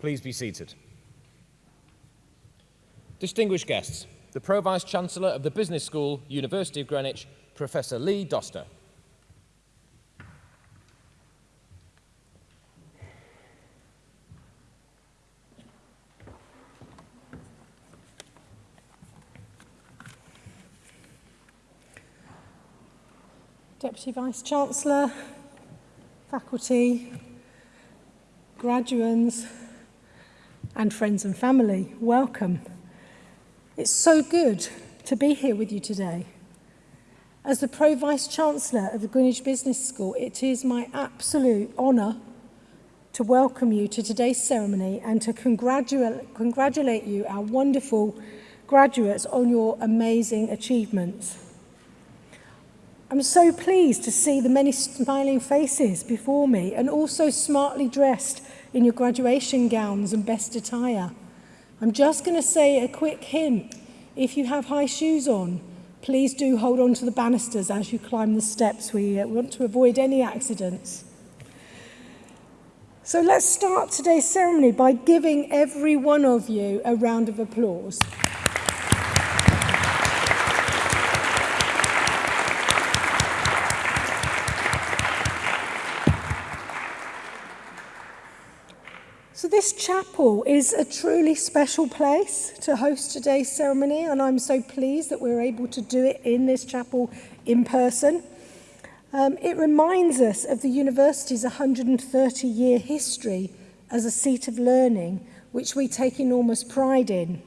Please be seated. Distinguished guests, the Pro Vice Chancellor of the Business School, University of Greenwich, Professor Lee Doster. Deputy Vice Chancellor, faculty, graduates and friends and family, welcome. It's so good to be here with you today. As the Pro-Vice Chancellor of the Greenwich Business School, it is my absolute honour to welcome you to today's ceremony and to congratulate, congratulate you, our wonderful graduates, on your amazing achievements. I'm so pleased to see the many smiling faces before me and also smartly dressed in your graduation gowns and best attire. I'm just going to say a quick hint. If you have high shoes on, please do hold on to the banisters as you climb the steps. We uh, want to avoid any accidents. So let's start today's ceremony by giving every one of you a round of applause. This chapel is a truly special place to host today's ceremony, and I'm so pleased that we're able to do it in this chapel in person. Um, it reminds us of the university's 130 year history as a seat of learning, which we take enormous pride in.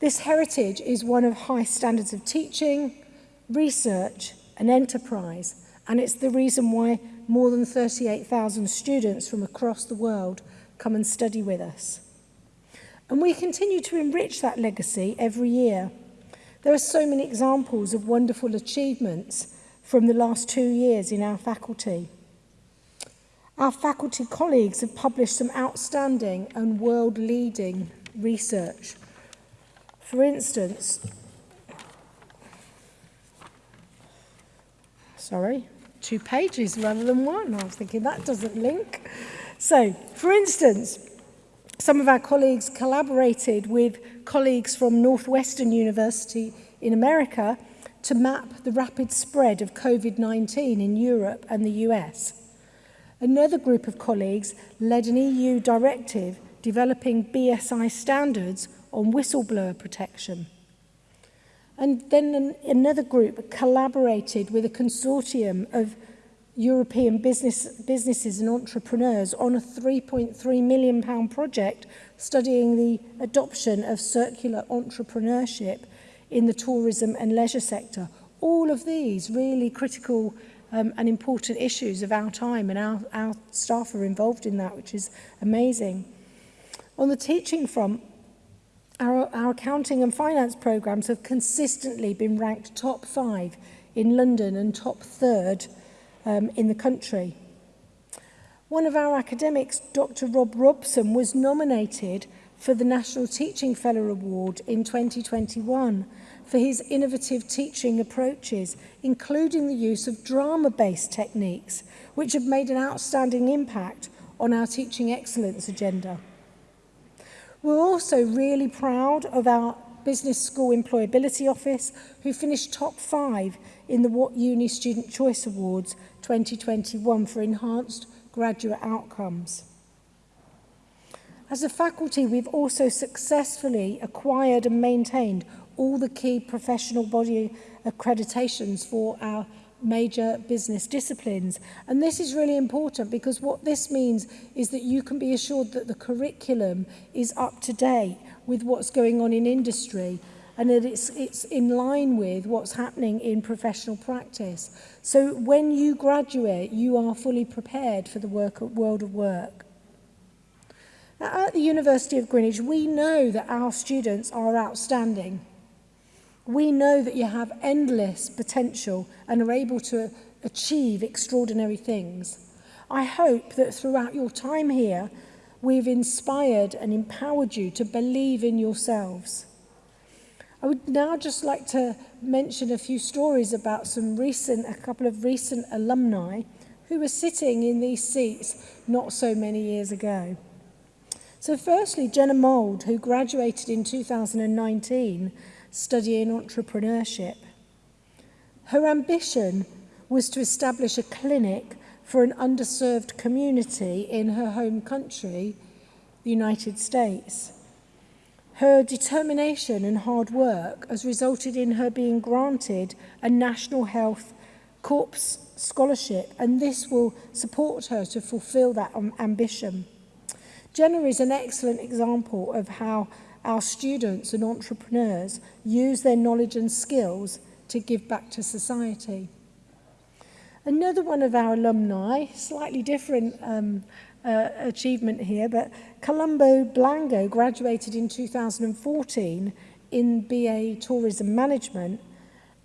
This heritage is one of high standards of teaching, research, and enterprise, and it's the reason why more than 38,000 students from across the world come and study with us. And we continue to enrich that legacy every year. There are so many examples of wonderful achievements from the last two years in our faculty. Our faculty colleagues have published some outstanding and world-leading research. For instance, sorry, two pages rather than one. I was thinking that doesn't link. So, for instance, some of our colleagues collaborated with colleagues from Northwestern University in America to map the rapid spread of COVID-19 in Europe and the US. Another group of colleagues led an EU directive developing BSI standards on whistleblower protection. And then an, another group collaborated with a consortium of European business, businesses and entrepreneurs on a £3.3 million pound project studying the adoption of circular entrepreneurship in the tourism and leisure sector. All of these really critical um, and important issues of our time and our, our staff are involved in that, which is amazing. On the teaching front, our, our accounting and finance programs have consistently been ranked top five in London and top third um, in the country. One of our academics, Dr Rob Robson, was nominated for the National Teaching Fellow Award in 2021 for his innovative teaching approaches, including the use of drama-based techniques, which have made an outstanding impact on our teaching excellence agenda. We're also really proud of our Business School Employability Office, who finished top five in the What Uni Student Choice Awards 2021 for enhanced graduate outcomes. As a faculty, we've also successfully acquired and maintained all the key professional body accreditations for our major business disciplines. And this is really important because what this means is that you can be assured that the curriculum is up to date with what's going on in industry and that it's, it's in line with what's happening in professional practice. So when you graduate, you are fully prepared for the work, world of work. Now, at the University of Greenwich, we know that our students are outstanding. We know that you have endless potential and are able to achieve extraordinary things. I hope that throughout your time here, we've inspired and empowered you to believe in yourselves I would now just like to mention a few stories about some recent, a couple of recent alumni who were sitting in these seats not so many years ago. So firstly, Jenna Mould, who graduated in 2019 studying entrepreneurship. Her ambition was to establish a clinic for an underserved community in her home country, the United States. Her determination and hard work has resulted in her being granted a National Health Corps Scholarship and this will support her to fulfil that ambition. Jenna is an excellent example of how our students and entrepreneurs use their knowledge and skills to give back to society. Another one of our alumni, slightly different um, uh, achievement here, but Colombo Blango graduated in 2014 in BA Tourism Management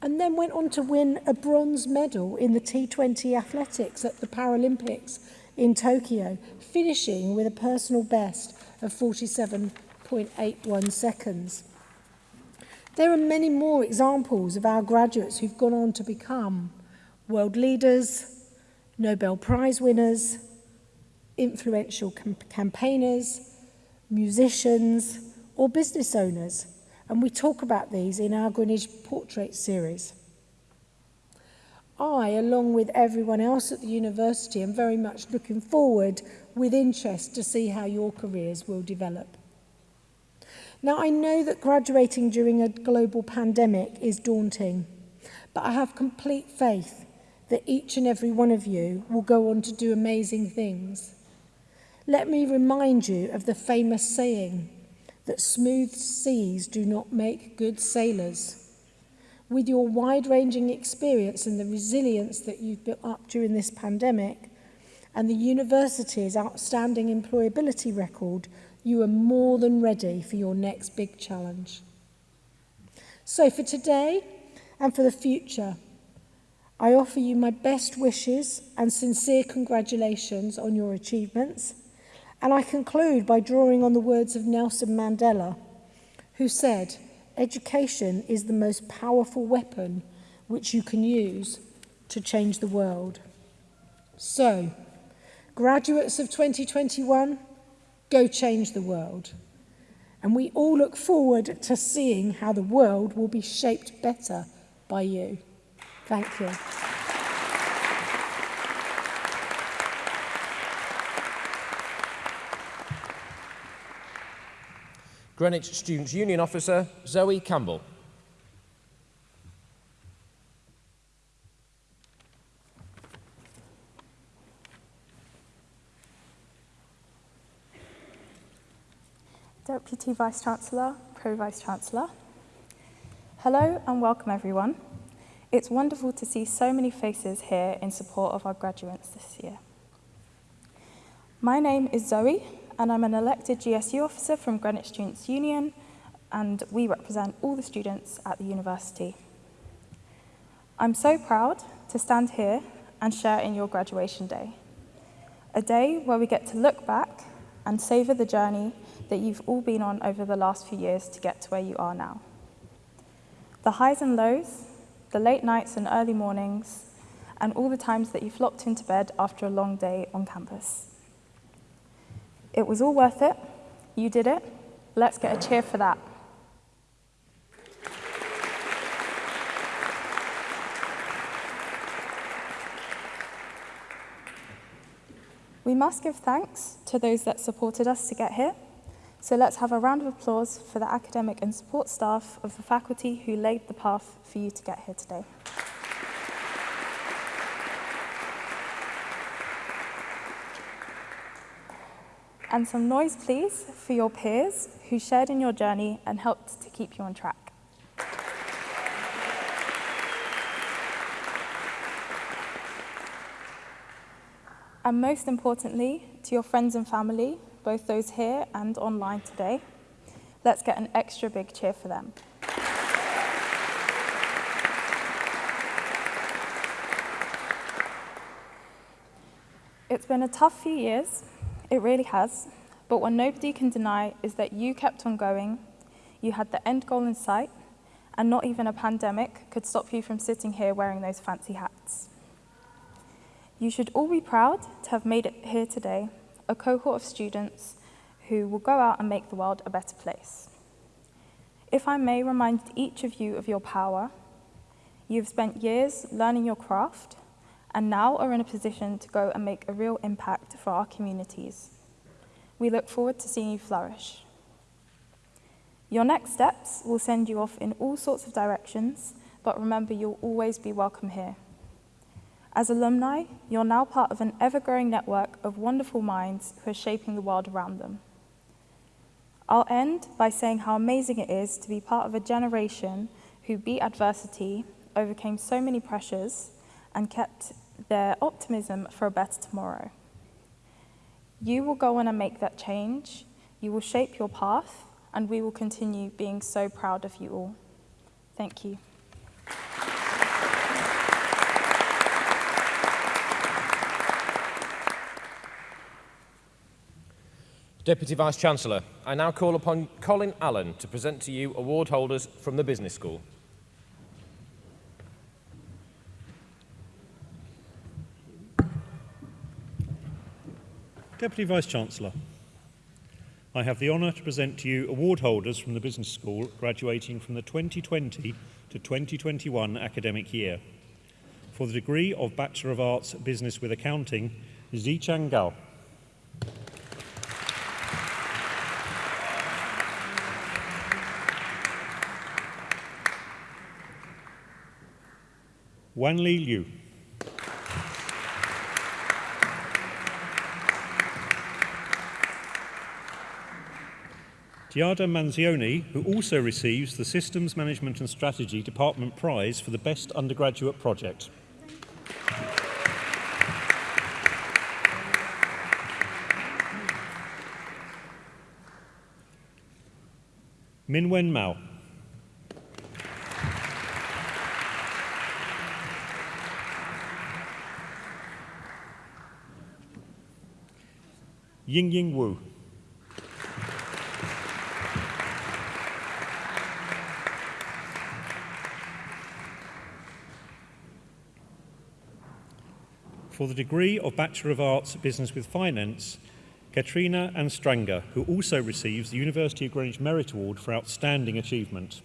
and then went on to win a bronze medal in the T20 athletics at the Paralympics in Tokyo, finishing with a personal best of 47.81 seconds. There are many more examples of our graduates who've gone on to become world leaders, Nobel Prize winners, influential campaigners, musicians or business owners. And we talk about these in our Greenwich Portrait series. I, along with everyone else at the university, am very much looking forward with interest to see how your careers will develop. Now, I know that graduating during a global pandemic is daunting, but I have complete faith that each and every one of you will go on to do amazing things Let me remind you of the famous saying that smooth seas do not make good sailors. With your wide-ranging experience and the resilience that you've built up during this pandemic and the university's outstanding employability record, you are more than ready for your next big challenge. So for today and for the future, I offer you my best wishes and sincere congratulations on your achievements. And I conclude by drawing on the words of Nelson Mandela, who said, Education is the most powerful weapon which you can use to change the world. So, graduates of 2021, go change the world. And we all look forward to seeing how the world will be shaped better by you. Thank you. Greenwich Students' Union Officer Zoe Campbell. Deputy Vice-Chancellor, Pro-Vice-Chancellor. Hello and welcome everyone. It's wonderful to see so many faces here in support of our graduates this year. My name is Zoe and I'm an elected GSU officer from Greenwich Students' Union and we represent all the students at the university. I'm so proud to stand here and share in your graduation day, a day where we get to look back and savour the journey that you've all been on over the last few years to get to where you are now. The highs and lows, the late nights and early mornings, and all the times that you flopped into bed after a long day on campus. It was all worth it. You did it. Let's get a cheer for that. We must give thanks to those that supported us to get here. So let's have a round of applause for the academic and support staff of the faculty who laid the path for you to get here today. And some noise, please, for your peers who shared in your journey and helped to keep you on track. And most importantly, to your friends and family, both those here and online today, let's get an extra big cheer for them. It's been a tough few years, it really has, but what nobody can deny is that you kept on going, you had the end goal in sight, and not even a pandemic could stop you from sitting here wearing those fancy hats. You should all be proud to have made it here today, a cohort of students who will go out and make the world a better place. If I may remind each of you of your power, you've spent years learning your craft and now are in a position to go and make a real impact for our communities. We look forward to seeing you flourish. Your next steps will send you off in all sorts of directions, but remember you'll always be welcome here. As alumni, you're now part of an ever growing network of wonderful minds who are shaping the world around them. I'll end by saying how amazing it is to be part of a generation who beat adversity, overcame so many pressures, and kept their optimism for a better tomorrow. You will go on and make that change, you will shape your path, and we will continue being so proud of you all. Thank you. Deputy Vice-Chancellor, I now call upon Colin Allen to present to you award holders from the Business School. Deputy Vice-Chancellor, I have the honour to present to you award holders from the Business School graduating from the 2020 to 2021 academic year. For the degree of Bachelor of Arts Business with Accounting, Zichang Gao. Wan Li Liu. Giada Manzioni, who also receives the Systems Management and Strategy Department Prize for the Best Undergraduate Project. Minwen Mao. Ying Ying Wu. For the degree of Bachelor of Arts Business with Finance, Katrina Anstranger, who also receives the University of Greenwich Merit Award for Outstanding Achievement.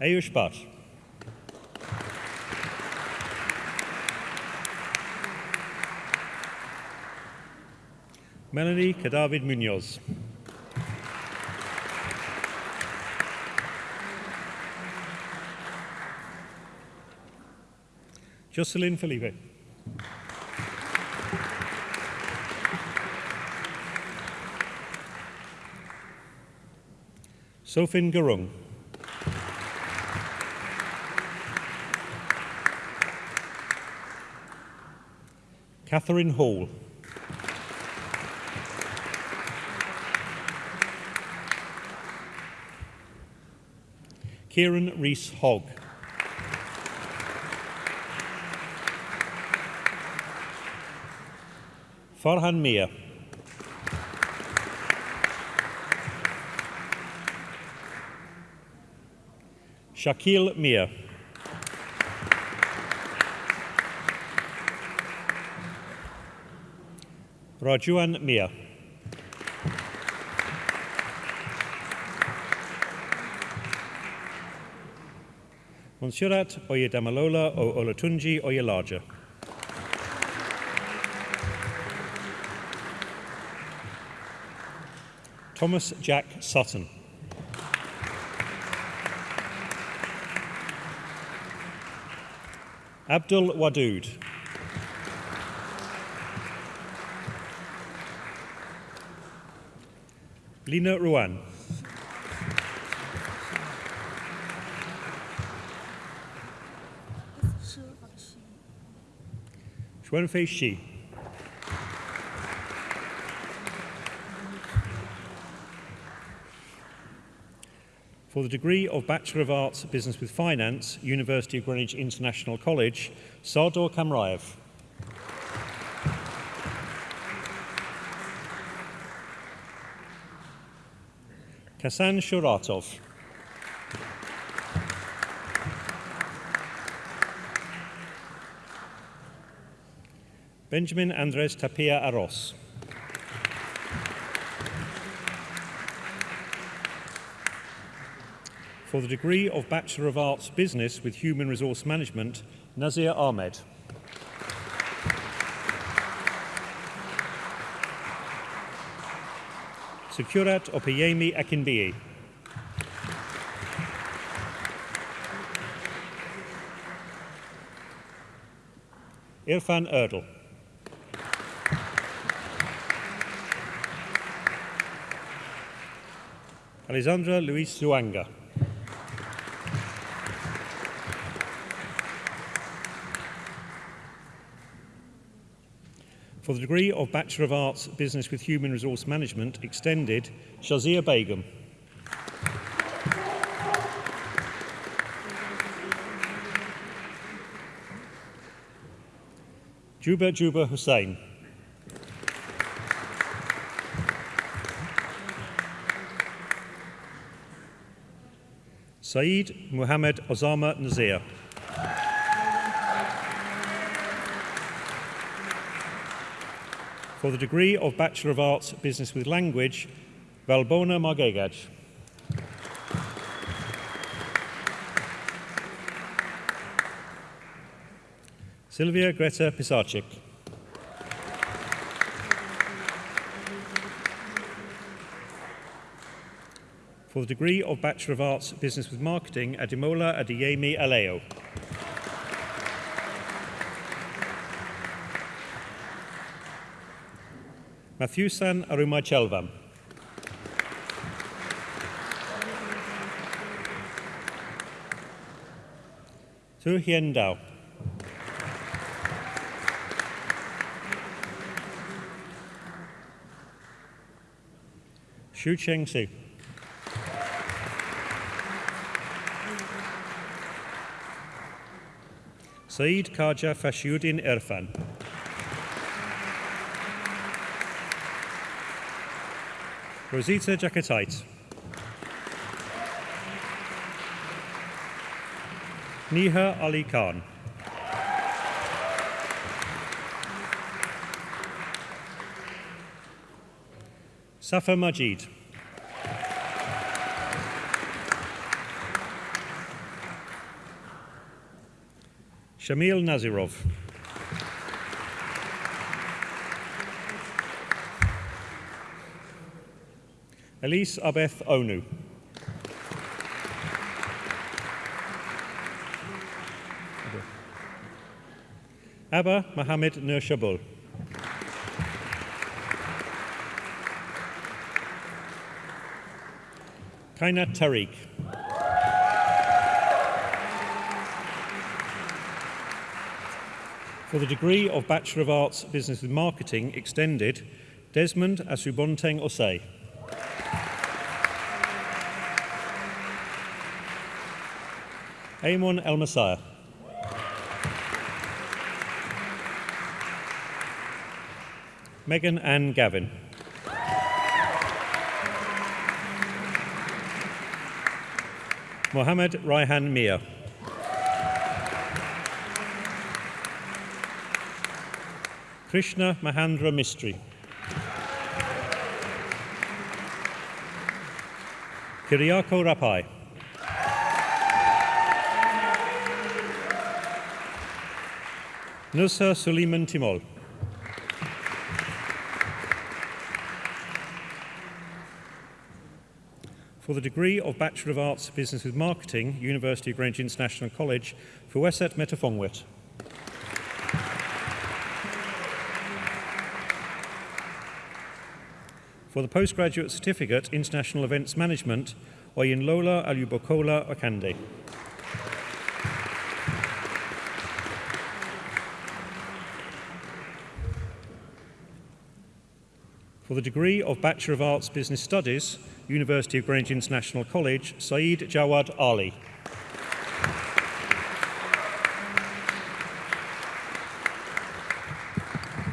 Ayush Bhatt. Melanie Cadavid Munoz. Jocelyn Felipe. Sofin Garung. Catherine Hall. Kieran Rees Hogg. Farhan Mia. Shakil Mia. Rajuan Mia. Monsurat Oyedamalola o Olatunji Oyelaja. Thomas Jack Sutton. Abdul Wadood. Lina Ruan. Xuanfei Shi. For the degree of Bachelor of Arts Business with Finance, University of Greenwich International College, Sardor Kamraev. Kasan Shuratov. Benjamin Andres Tapia Arros. For the degree of Bachelor of Arts Business with Human Resource Management, Nazir Ahmed. Securat Opeyemi Akinbiyi. Irfan Erdl. Alessandra Luis Zuanga. For the degree of Bachelor of Arts Business with Human Resource Management Extended, Shazia Begum. Juba Juba Hussain. Saeed Muhammad Osama Nazir. For the degree of Bachelor of Arts Business with Language, Valbona Margegaj. Sylvia Greta Pisarczyk. For the degree of Bachelor of Arts Business with Marketing, Adimola Adeyemi Aleo. Matthewsan Arumachelvam. Tu Hien Dao. Xu Cheng Su. Saeed Khaja Fashiuddin Irfan. Rosita Jackatite. Niha Ali Khan. Safa Majid. Shamil Nazirov. Elise Abeth Onu. Abba Mohammed Nurshabul. Kainat Tariq. For the degree of Bachelor of Arts Business with Marketing Extended, Desmond Asubonteng Osei. Amon El Messiah. Megan Ann Gavin. Mohammed Raihan Mia. Krishna Mahandra Mistry. Kiriako Rapai. Nusra Suleiman Timol. For the degree of Bachelor of Arts Business with Marketing, University of Greenwich International College, for Wesset Metafongwit. For the postgraduate certificate, International Events Management, Oyin Lola Alubokola Okande. For the degree of Bachelor of Arts Business Studies, University of Greenwich International College, Saeed Jawad Ali.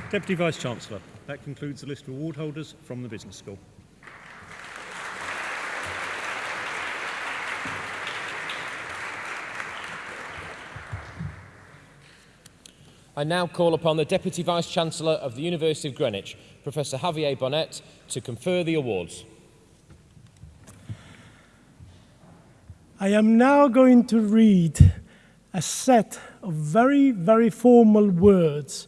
Deputy Vice Chancellor, that concludes the list of award holders from the Business School. I now call upon the Deputy Vice-Chancellor of the University of Greenwich, Professor Javier Bonet, to confer the awards. I am now going to read a set of very, very formal words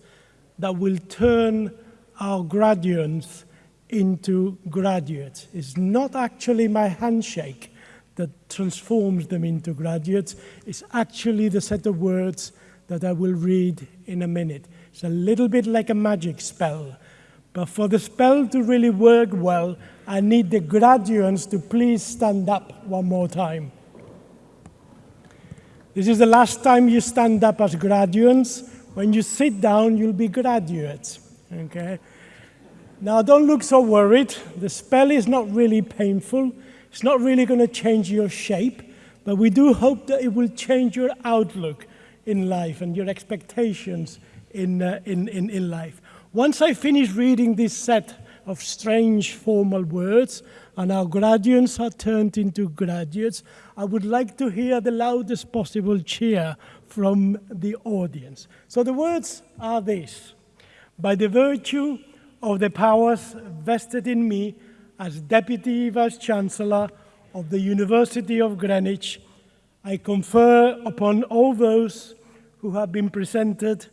that will turn our graduates into graduates. It's not actually my handshake that transforms them into graduates. It's actually the set of words that I will read in a minute. It's a little bit like a magic spell. But for the spell to really work well, I need the graduates to please stand up one more time. This is the last time you stand up as graduates. When you sit down, you'll be graduates. Okay? Now, don't look so worried. The spell is not really painful. It's not really going to change your shape, but we do hope that it will change your outlook in life and your expectations in, uh, in, in, in life. Once I finish reading this set of strange formal words, and our graduates are turned into graduates, I would like to hear the loudest possible cheer from the audience. So the words are this. By the virtue of the powers vested in me as Deputy Vice-Chancellor of the University of Greenwich, I confer upon all those who have been presented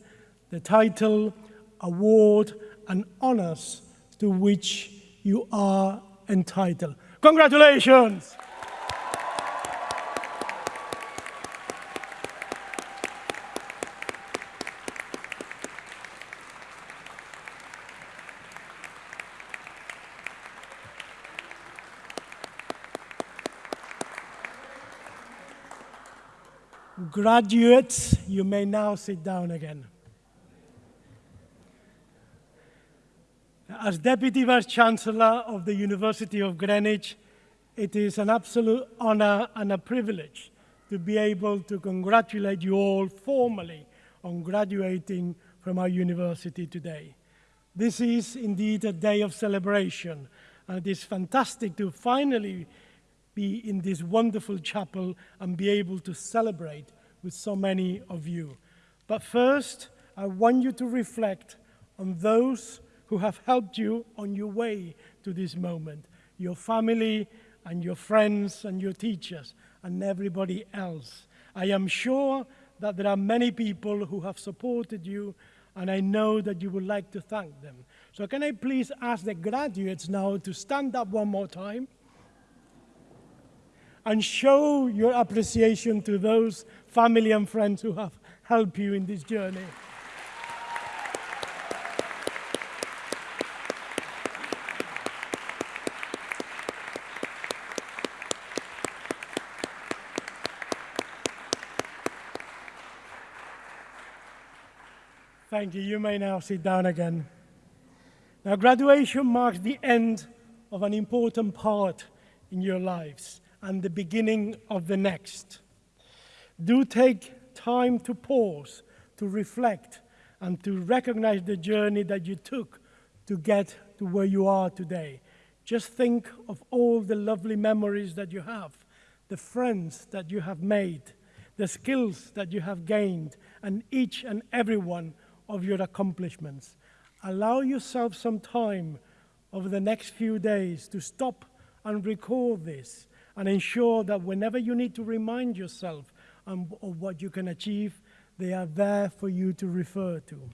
the title, award, and honors to which you are entitled. Congratulations! Graduates, you may now sit down again. As Deputy Vice-Chancellor of the University of Greenwich, it is an absolute honor and a privilege to be able to congratulate you all formally on graduating from our university today. This is indeed a day of celebration, and it is fantastic to finally be in this wonderful chapel and be able to celebrate with so many of you. But first, I want you to reflect on those who have helped you on your way to this moment, your family and your friends and your teachers and everybody else. I am sure that there are many people who have supported you and I know that you would like to thank them. So can I please ask the graduates now to stand up one more time? And show your appreciation to those family and friends who have helped you in this journey. Thank you. You may now sit down again. Now, graduation marks the end of an important part in your lives and the beginning of the next. Do take time to pause, to reflect, and to recognize the journey that you took to get to where you are today. Just think of all the lovely memories that you have, the friends that you have made, the skills that you have gained, and each and every one of your accomplishments. Allow yourself some time over the next few days to stop and recall this and ensure that whenever you need to remind yourself um, of what you can achieve, they are there for you to refer to.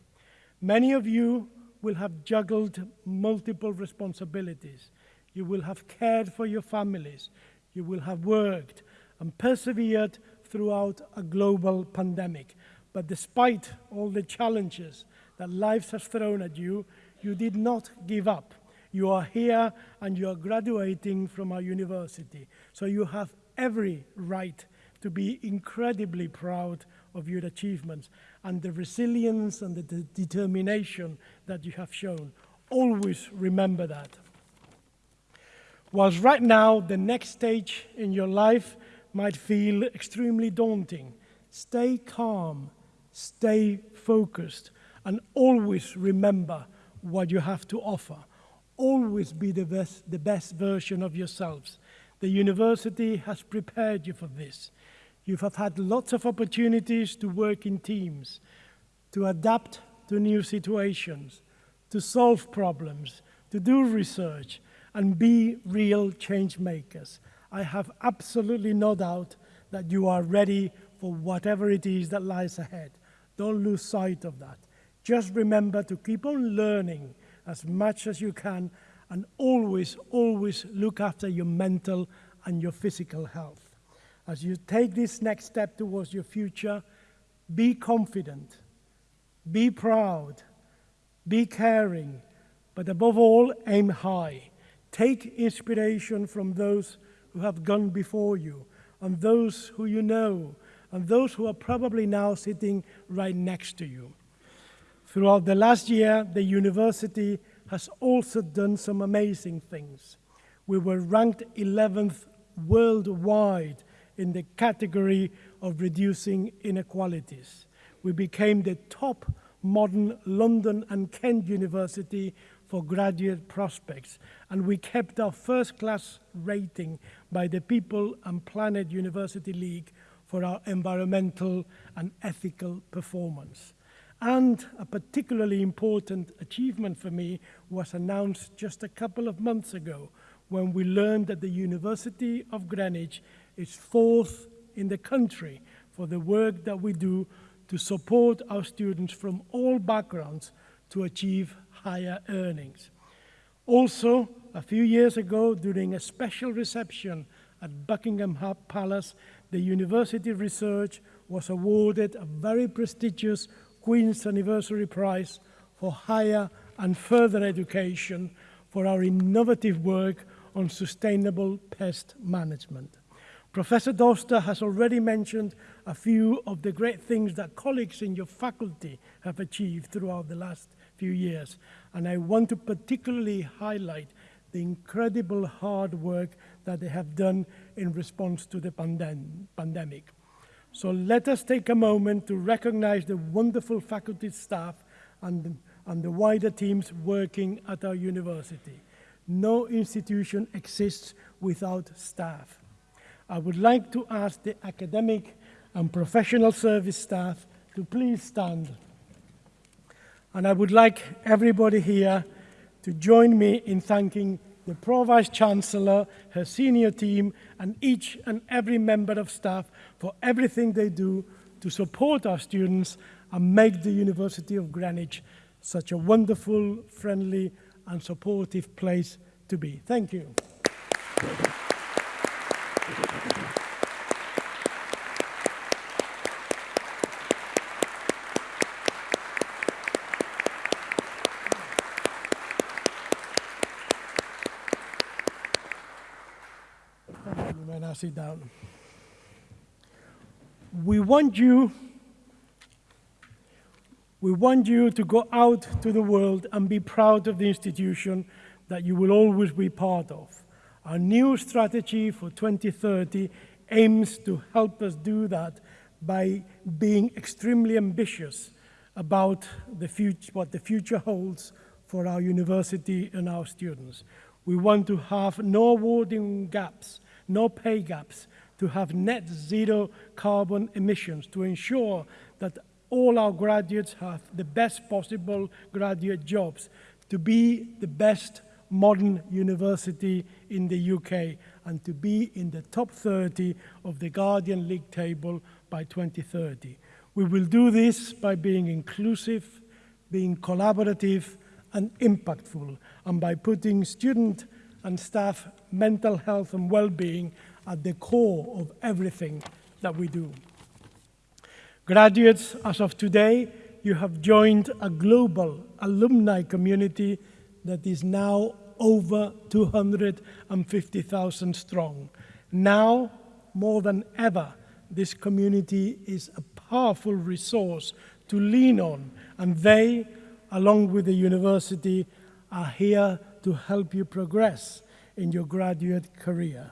Many of you will have juggled multiple responsibilities. You will have cared for your families. You will have worked and persevered throughout a global pandemic. But despite all the challenges that life has thrown at you, you did not give up. You are here and you are graduating from our university. So you have every right to be incredibly proud of your achievements and the resilience and the de determination that you have shown. Always remember that. Whilst right now, the next stage in your life might feel extremely daunting, stay calm, stay focused, and always remember what you have to offer always be the best, the best version of yourselves. The university has prepared you for this. You have had lots of opportunities to work in teams, to adapt to new situations, to solve problems, to do research, and be real change makers. I have absolutely no doubt that you are ready for whatever it is that lies ahead. Don't lose sight of that. Just remember to keep on learning as much as you can and always, always look after your mental and your physical health. As you take this next step towards your future, be confident, be proud, be caring, but above all, aim high. Take inspiration from those who have gone before you, and those who you know, and those who are probably now sitting right next to you. Throughout the last year, the university has also done some amazing things. We were ranked 11th worldwide in the category of reducing inequalities. We became the top modern London and Kent University for graduate prospects, and we kept our first class rating by the People and Planet University League for our environmental and ethical performance. And a particularly important achievement for me was announced just a couple of months ago when we learned that the University of Greenwich is fourth in the country for the work that we do to support our students from all backgrounds to achieve higher earnings. Also, a few years ago, during a special reception at Buckingham Palace, the university research was awarded a very prestigious Queen's Anniversary Prize for higher and further education for our innovative work on sustainable pest management. Professor Doster has already mentioned a few of the great things that colleagues in your faculty have achieved throughout the last few years. And I want to particularly highlight the incredible hard work that they have done in response to the pandem pandemic. So let us take a moment to recognize the wonderful faculty staff and, and the wider teams working at our university. No institution exists without staff. I would like to ask the academic and professional service staff to please stand. And I would like everybody here to join me in thanking the Pro Vice Chancellor, her senior team, and each and every member of staff for everything they do to support our students and make the University of Greenwich such a wonderful, friendly, and supportive place to be. Thank you. Sit down. We want you we want you to go out to the world and be proud of the institution that you will always be part of. Our new strategy for 2030 aims to help us do that by being extremely ambitious about the future, what the future holds for our university and our students. We want to have no awarding gaps no pay gaps, to have net zero carbon emissions, to ensure that all our graduates have the best possible graduate jobs, to be the best modern university in the UK, and to be in the top 30 of the Guardian League table by 2030. We will do this by being inclusive, being collaborative, and impactful, and by putting student and staff mental health and well-being at the core of everything that we do. Graduates, as of today, you have joined a global alumni community that is now over 250,000 strong. Now, more than ever, this community is a powerful resource to lean on, and they, along with the university, are here to help you progress in your graduate career.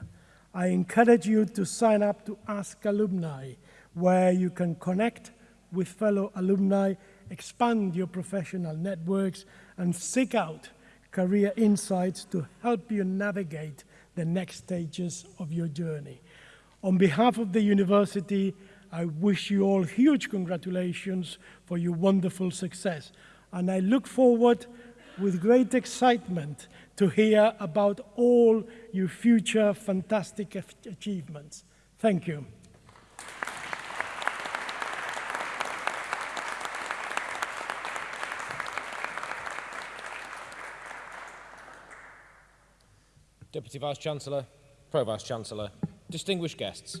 I encourage you to sign up to Ask Alumni, where you can connect with fellow alumni, expand your professional networks, and seek out career insights to help you navigate the next stages of your journey. On behalf of the university, I wish you all huge congratulations for your wonderful success. And I look forward with great excitement to hear about all your future fantastic achievements. Thank you. Deputy Vice-Chancellor, Pro-Vice-Chancellor, distinguished guests.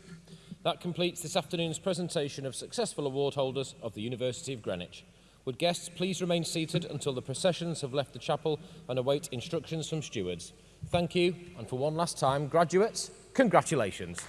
That completes this afternoon's presentation of successful award holders of the University of Greenwich. Would guests please remain seated until the processions have left the chapel and await instructions from stewards. Thank you, and for one last time, graduates, congratulations.